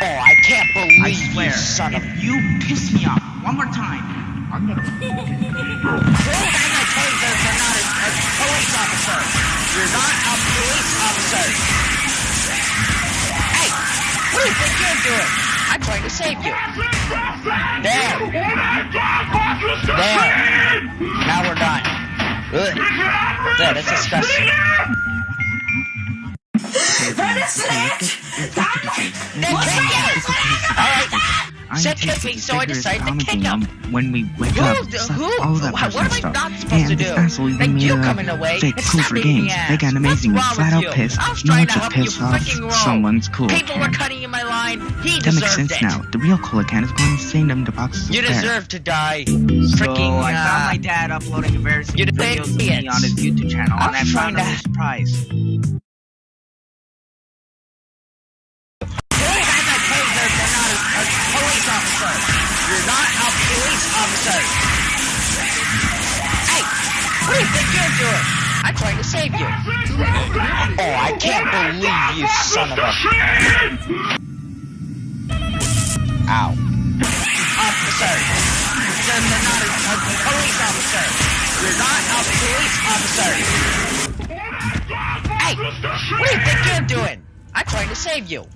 Oh, I can't believe I swear, you son of... if you piss me off one more time, I'm gonna. Prove I'm a taser you're not a, a police officer. You're not a police officer. Hey, what do you think you're doing? I'm trying to save you. There. There. Now we're done. Ugh. There, that's disgusting. Him! Alright. Said me, so I decided to kick him. when we wake Who? up. the- who? all that What am I stuff. not supposed and to do? made you coming away, fake cool for games. They got amazing flat-out you? piss. I was trying to to help you piss off someone's cool People were cutting in my line. He That makes sense now. The real cola can is going insane them to boxes You deserve to die. Freaking, I found uh, my dad uploading embarrassing videos of me on his YouTube channel, and I found him to- a surprise. What do you think you're doing? I'm trying to save you. Oh, I can't believe you son of a... Ow. Officer. You're not a, a police officer. You're not a police officer. Hey, what do you think you're doing? I'm trying to save you.